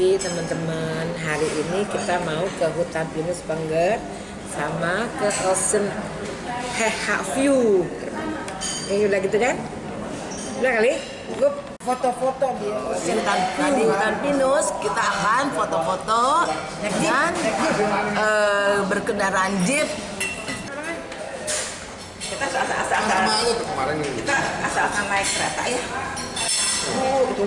pagi teman-teman. Hari ini kita mau ke hutan pinus Bangger sama ke Ocean Heha View. Ini udah gitu kan? Udah kali? Gue foto-foto di Ocean hutan, di hutan pinus kita akan foto-foto dan uh, berkendaraan jeep kita asal-asal kita asal-asal naik kereta ya Oh, itu.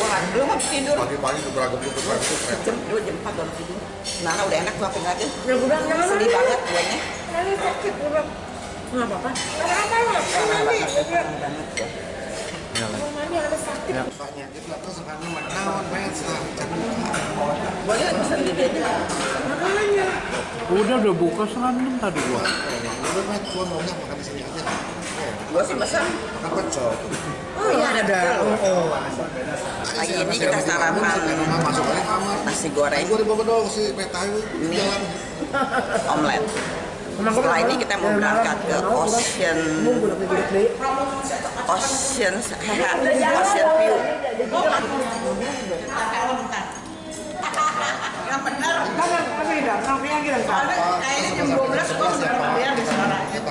Wah, lu mau tidur. Pagi-pagi ke beragam tuh, tuh kereta. Jam, 4 baru tidur. Nah, udah enak gua pegang aja. Udah Sedih banget guanya. Sakit. Nggak apa-apa. Nggak apa-apa. Aja. Makanya. Udah udah buka serandom tadi gua. Udah, Met, gua maunya makan di sini aja. Gua sih pesan. Makan pecel. Oh iya ada. Oh, Pagi ini kita sarapan nasi goreng, Gua dibawa dong si Mie. jalan. omelet. Setelah ini kita mau berangkat ke Ocean Ocean Ocean View. Yang benar. Kayaknya jam 12 gua udah bayar di sana. Kita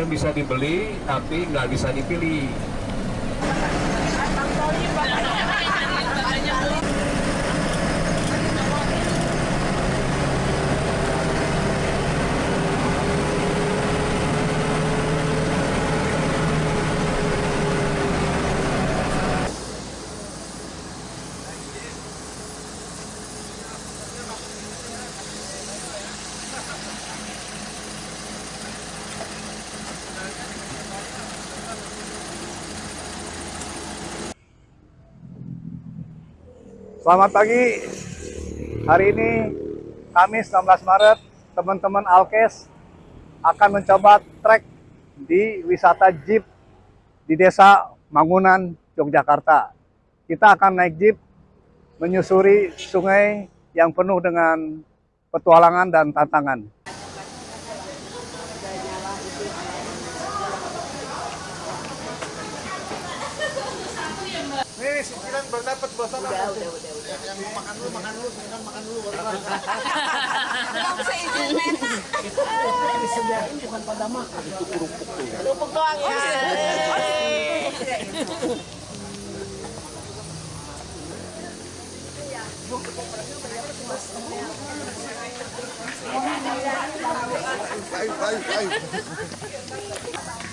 yang bisa dibeli tapi nggak bisa dipilih Selamat pagi. Hari ini Kamis 16 Maret, teman-teman Alkes akan mencoba trek di wisata jeep di Desa Mangunan, Yogyakarta. Kita akan naik jeep menyusuri sungai yang penuh dengan petualangan dan tantangan. Nih, si Kiran baru dapat bosan Udah, udah, udah, udah. Yang mau makan dulu, makan dulu, kan makan dulu. baru makan. Nggak usah izin enak. disediain bukan pada makan, itu kerupuk tuh ya. Kerupuk doang ya.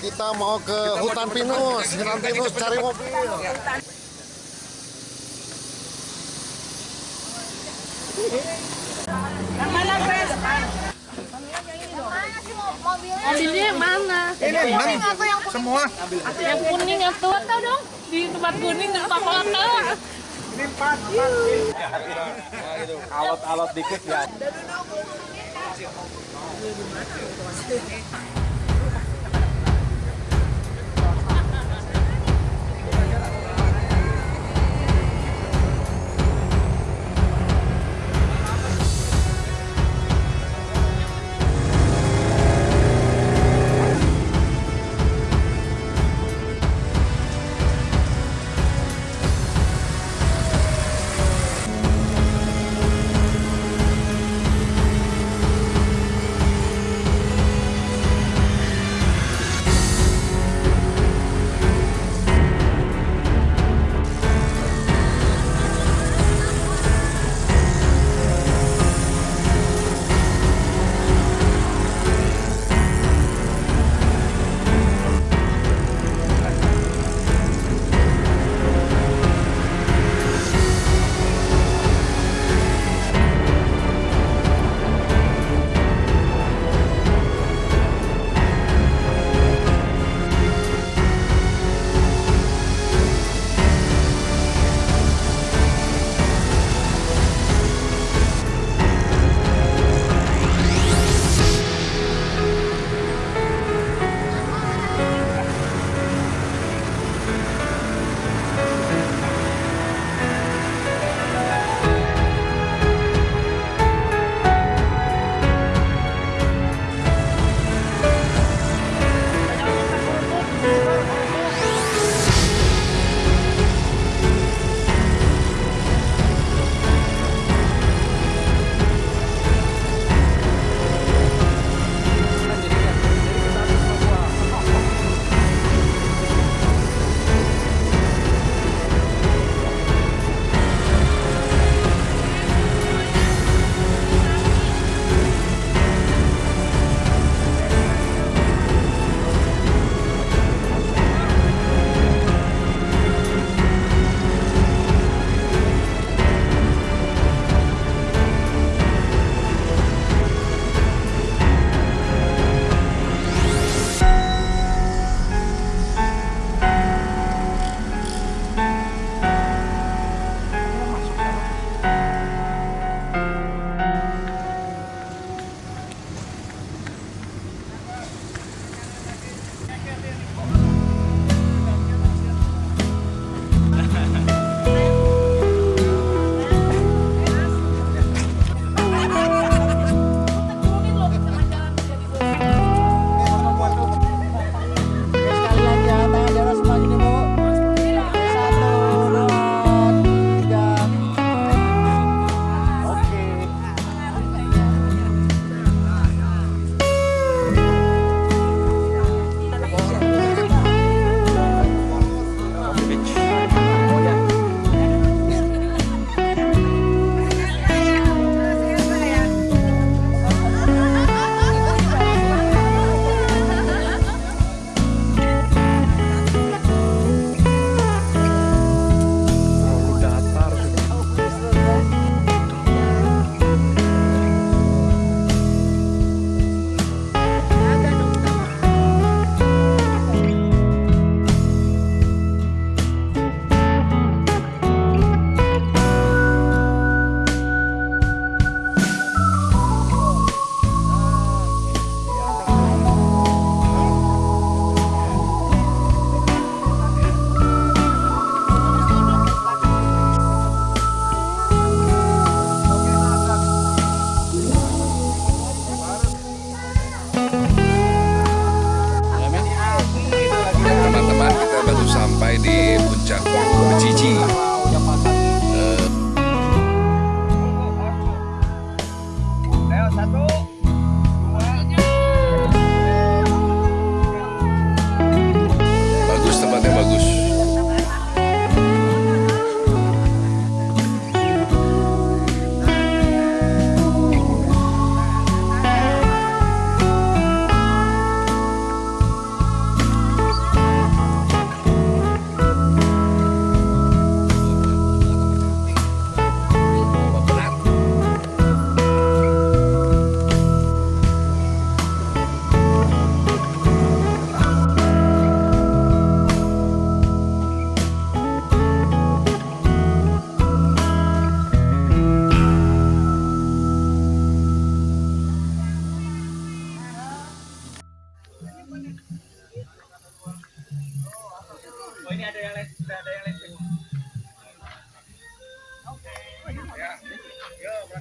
Kita mau ke hutan pinus, hutan pinus cari mobil. Mobilnya yang mana? Ini enam, semua. Yang kuning atau foto dong di tempat kuning tempat foto. Ini empat. Alot-alot dikit ya.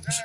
Mas,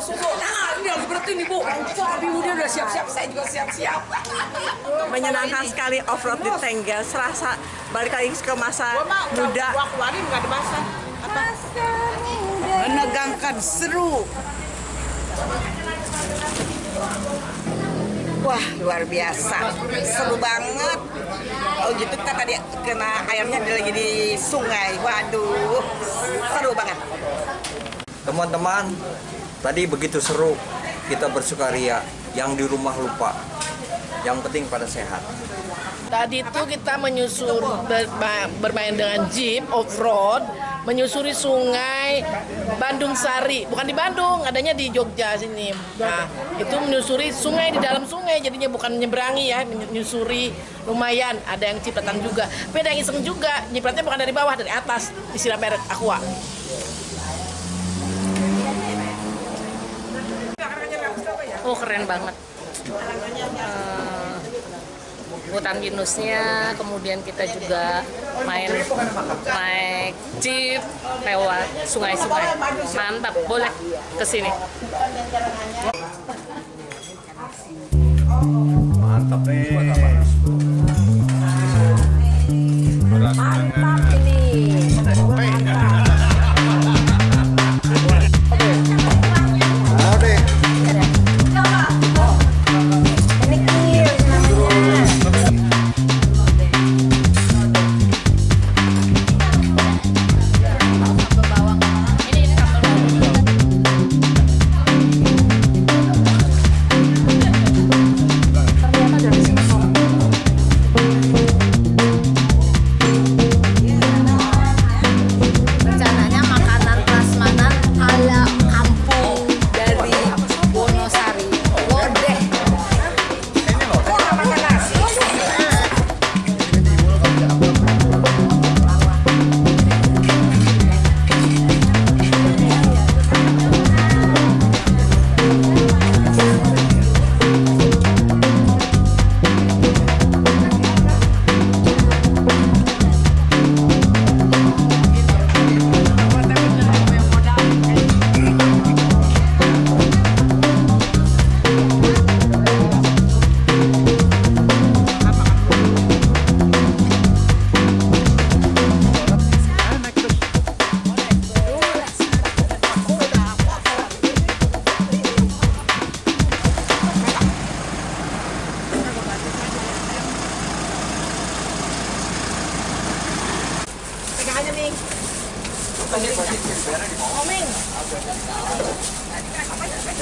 susul, susul. Nah, ini harus berhenti nih bu. Aduh, dia udah siap-siap, saya juga siap-siap. menyenangkan sekali off-road di Tengger serasa balik lagi ke masa muda. Gua keluarin nggak ada basah. menegangkan seru. Wah luar biasa. Seru banget. Oh gitu. Kita tadi kena airnya lagi di sungai. Waduh. Seru banget. Teman-teman, tadi begitu seru kita bersukaria. Yang di rumah lupa. Yang penting pada sehat. Tadi itu kita menyusur ber- ba- bermain dengan jeep off-road, menyusuri sungai Bandung Sari. Bukan di Bandung, adanya di Jogja sini. Nah, itu menyusuri sungai di dalam sungai, jadinya bukan menyeberangi ya, menyusuri lumayan. Ada yang cipratan juga. Tapi ada yang iseng juga, nyipratnya bukan dari bawah, dari atas, disiram air aqua. Oh keren banget. Eh, hutan pinusnya, kemudian kita juga main naik jeep lewat sungai-sungai. Mantap, boleh ke sini. Mantap nih. Mantap ini.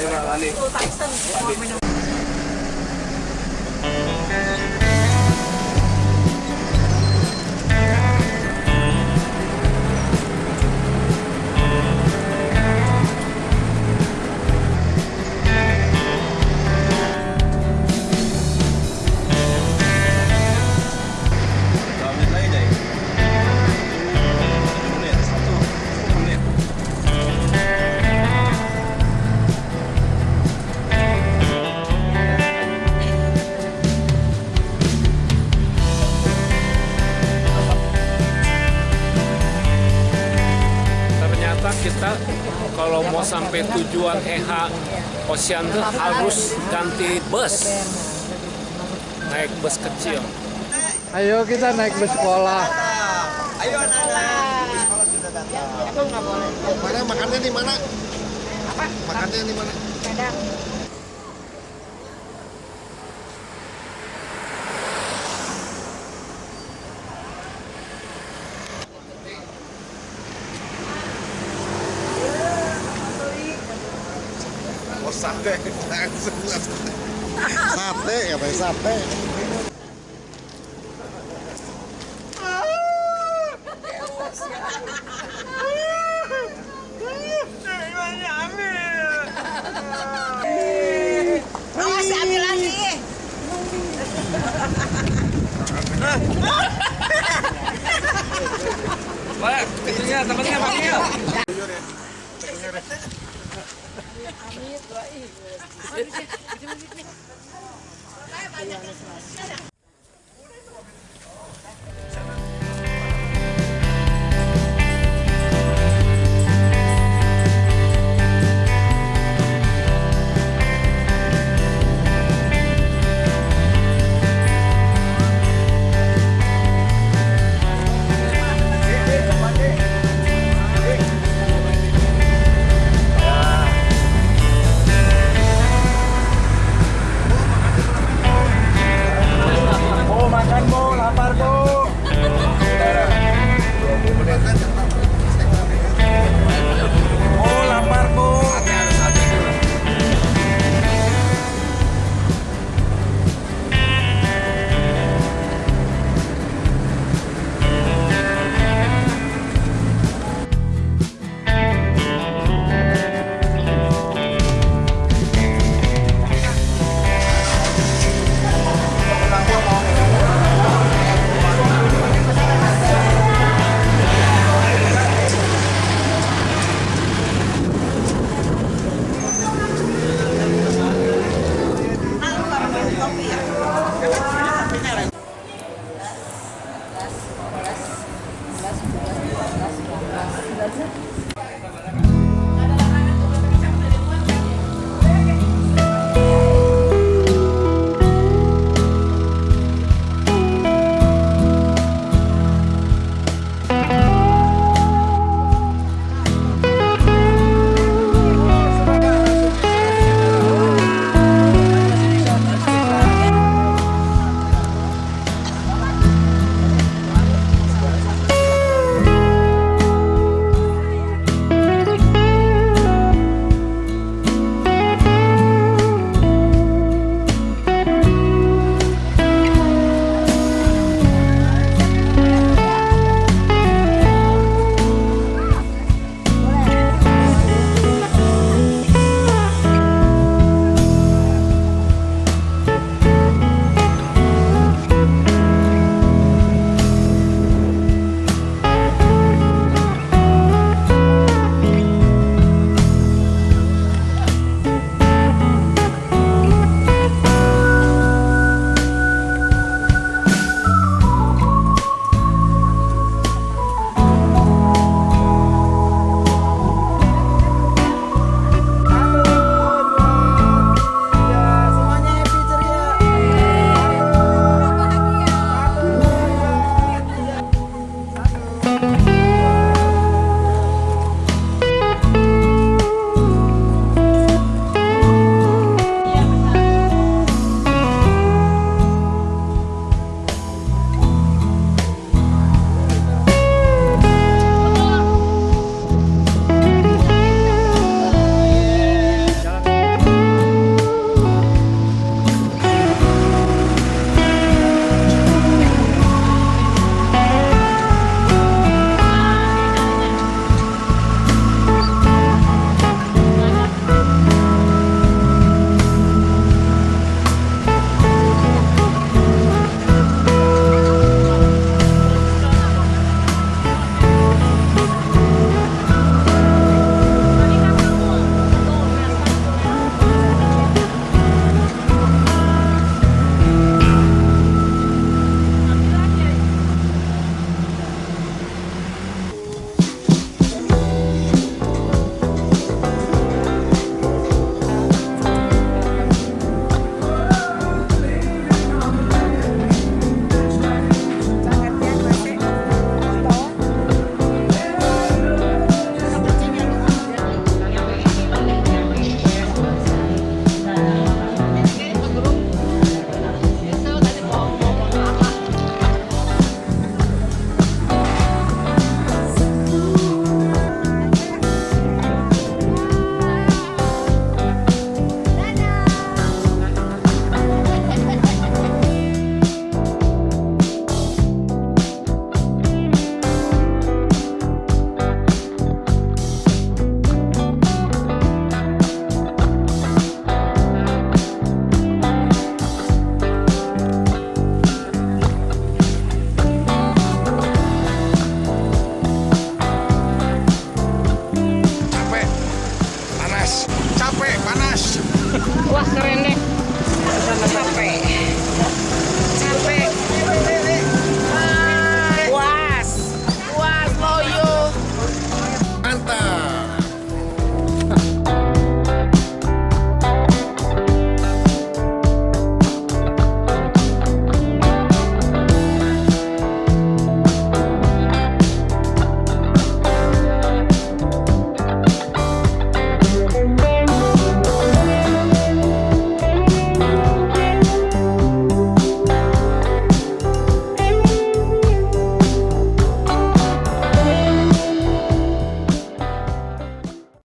Ano sampai tujuan EH Ocean tuh harus ganti bus. Naik bus kecil. Ayo kita naik bus sekolah. Ayo anak-anak. Mana makannya di mana? Apa? Makannya di mana? Oh mais a pé. Ah! Capek panas Wah keren deh. Capek.